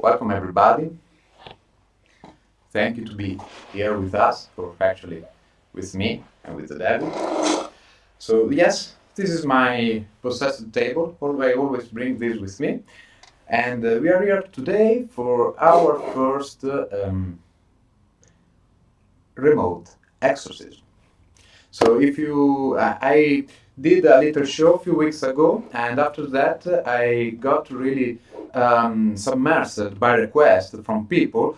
Welcome everybody. Thank you to be here with us, or actually with me and with the devil. So yes, this is my possessed table. I always bring this with me. And uh, we are here today for our first uh, um, remote exorcism. So if you, uh, I did a little show a few weeks ago, and after that uh, I got really um, by request from people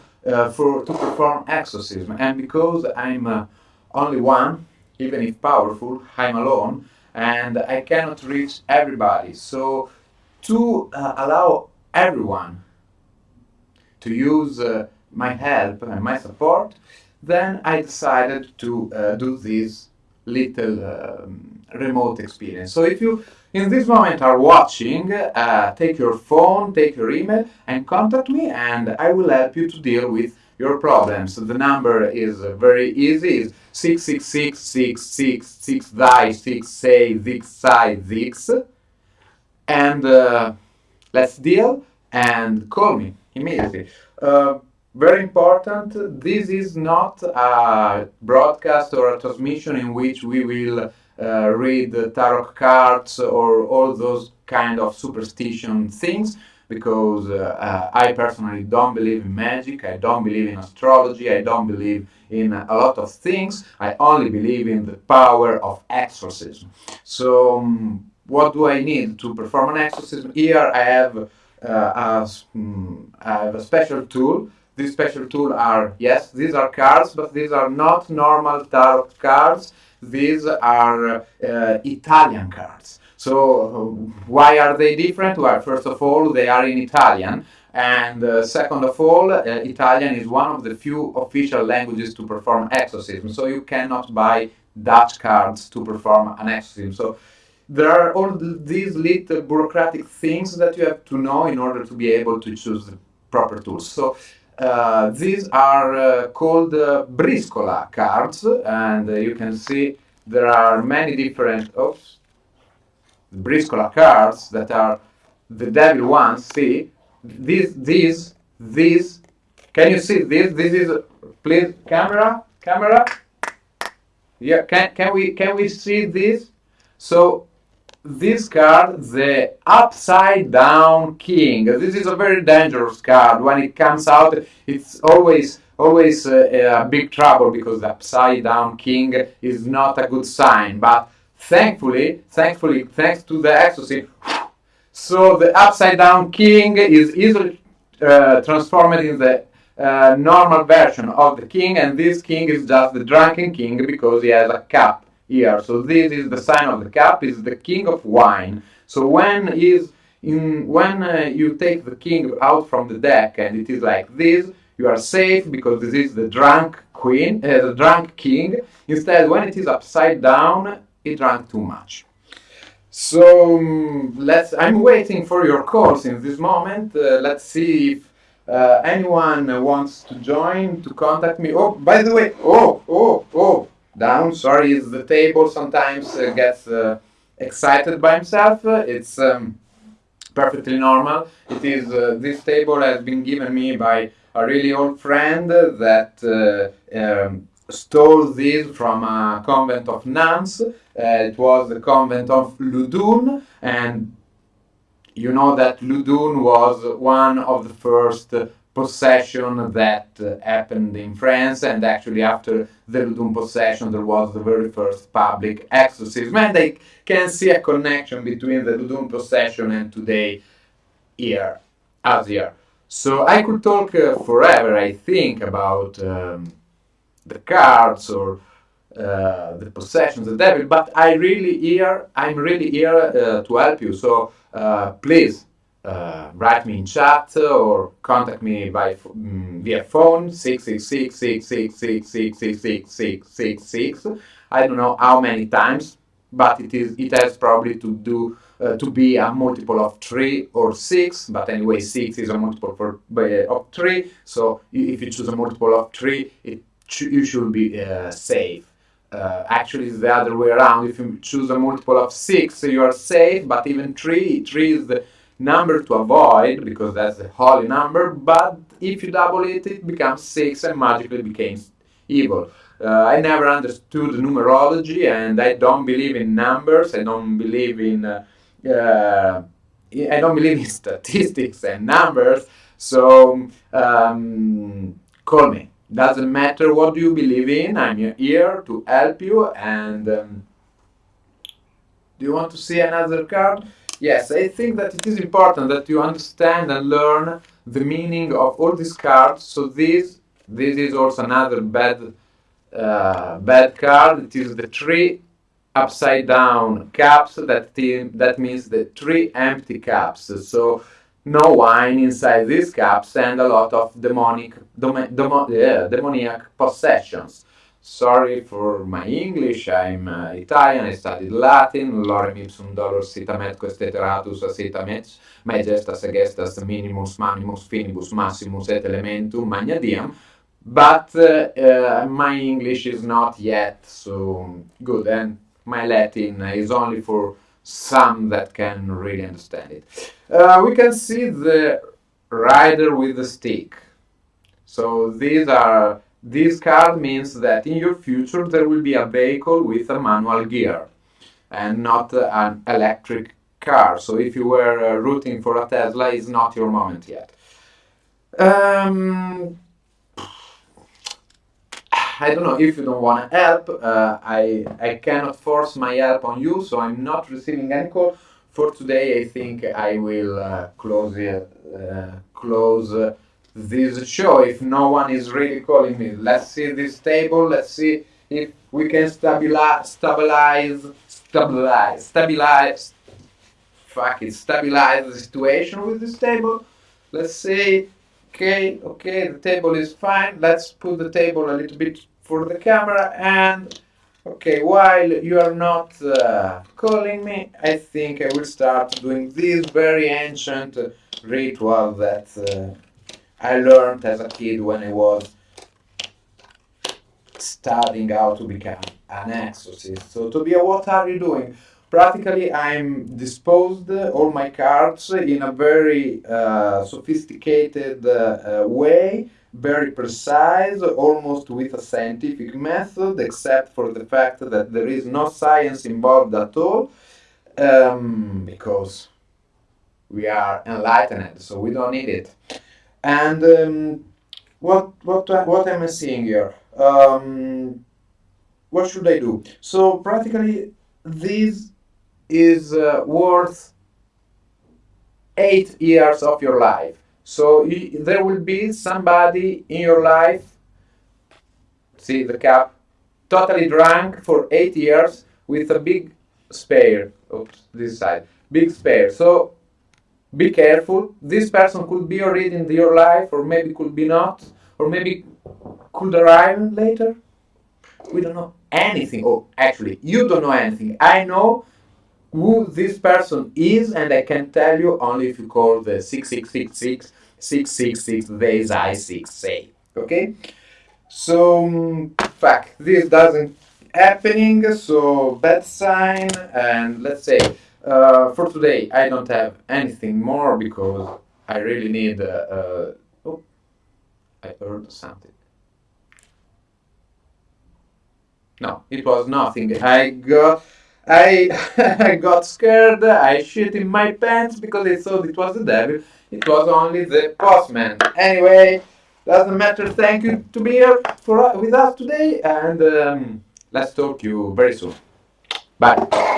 for to perform exorcism. And because I'm uh, only one, even if powerful, I'm alone, and I cannot reach everybody. So to uh, allow everyone to use uh, my help and my support, then I decided to uh, do this little um, remote experience. So if you in this moment are watching, uh, take your phone, take your email and contact me and I will help you to deal with your problems. The number is very easy, it's 666 666 die 6 say 6 sai 6 and let's deal and call me immediately. Uh, very important, this is not a broadcast or a transmission in which we will uh, read tarot cards or all those kind of superstition things because uh, uh, I personally don't believe in magic, I don't believe in astrology, I don't believe in a lot of things, I only believe in the power of exorcism. So um, what do I need to perform an exorcism? Here I have, uh, a, um, I have a special tool. These special tools are, yes, these are cards, but these are not normal tarot cards. These are uh, Italian cards. So why are they different? Well, first of all, they are in Italian. And uh, second of all, uh, Italian is one of the few official languages to perform exorcism. So you cannot buy Dutch cards to perform an exorcism. So there are all these little bureaucratic things that you have to know in order to be able to choose the proper tools. So uh, these are uh, called uh, briscola cards, and uh, you can see there are many different oops, briscola cards that are the devil ones. See, these, these, these. Can you see this? This is please camera, camera. Yeah, can can we can we see this? So this card, the upside down king. This is a very dangerous card. When it comes out, it's always always uh, a big trouble because the upside down king is not a good sign. But thankfully, thankfully, thanks to the exorcism, so the upside down king is easily uh, transformed in the uh, normal version of the king, and this king is just the drunken king because he has a cup here. So this is the sign of the cup, is the king of wine. So when is in when uh, you take the king out from the deck and it is like this, you are safe because this is the drunk queen, uh, the drunk king. Instead, when it is upside down, he drank too much. So um, let's. I'm waiting for your calls in this moment. Uh, let's see if uh, anyone wants to join to contact me. Oh, by the way, oh, oh, oh, down. Sorry, is the table sometimes uh, gets uh, excited by himself. it's um, perfectly normal. It is uh, this table has been given me by a really old friend that uh, um, stole this from a convent of nuns. Uh, it was the convent of Loudun, and you know that Loudun was one of the first possession that uh, happened in France, and actually after the Loudun possession, there was the very first public exorcism, and they can see a connection between the Loudun possession and today here, as here. So I could talk uh, forever, I think, about um, the cards or uh, the possessions, of the devil, but I really here, I'm really here uh, to help you. So uh, please uh, write me in chat or contact me by um, via phone 666 I don't know how many times, but it is it has probably to do uh, to be a multiple of three or six. But anyway, six is a multiple for uh, of three. So if you choose a multiple of three, it you should be uh, safe. Uh, actually, it's the other way around. If you choose a multiple of six, you are safe. But even three, three is the number to avoid because that's a holy number, but if you double it, it becomes 6 and magically becomes evil. Uh, I never understood numerology and I don't believe in numbers, I don't believe in uh, uh, I don't believe in statistics and numbers, so um, call me. Doesn't matter what you believe in, I'm here to help you and um, do you want to see another card? Yes, I think that it is important that you understand and learn the meaning of all these cards. So this this is also another bad uh, bad card. It is the three upside down cups. That that means the three empty cups. So no wine inside these cups and a lot of demonic demo, yeah, demoniac possessions. Sorry for my English, I'm uh, Italian, I studied Latin, lorem ipsum dolor citamet questeteratus acetamet, majestas agestas minimus manimus finibus maximus et elementum magna diem, but uh, uh, my English is not yet so good, and my Latin is only for some that can really understand it. Uh, we can see the rider with the stick. So these are this card means that in your future there will be a vehicle with a manual gear and not an electric car. So if you were uh, rooting for a Tesla, it's not your moment yet. Um, I don't know if you don't want to help. Uh, I I cannot force my help on you, so I'm not receiving any call for today. I think I will uh, close uh, close this show if no one is really calling me. Let's see this table. Let's see if we can stabilize, stabilize, stabilize, stabilize. Fuck it, stabilize the situation with this table. Let's see. Okay, okay, the table is fine. Let's put the table a little bit for the camera and okay while you are not uh, calling me I think I will start doing this very ancient ritual that uh, I learned as a kid when I was studying how to become an exorcist. So Tobia, what are you doing? Practically, I'm disposed all my cards in a very uh, sophisticated uh, way, very precise, almost with a scientific method, except for the fact that there is no science involved at all, um, because we are enlightened, so we don't need it. And um, what what what am I seeing here? Um, what should I do? So practically, this is uh, worth eight years of your life. So there will be somebody in your life. See the cap, totally drunk for eight years with a big spare. Oops, this side, big spare. So be careful. This person could be already in your life, or maybe could be not, or maybe could arrive later. We don't know anything. Oh, actually, you don't know anything. I know who this person is, and I can tell you only if you call the 6666 666 days I 6 say. Okay? So, mm, fuck, this doesn't happening, so bad sign, and let's say uh, for today, I don't have anything more because I really need. Uh, uh, oh, I heard something. No, it was nothing. I got. I I got scared. I shit in my pants because I thought it was the devil. It was only the postman. Anyway, doesn't matter. Thank you to be here for with us today, and um, let's talk to you very soon. Bye.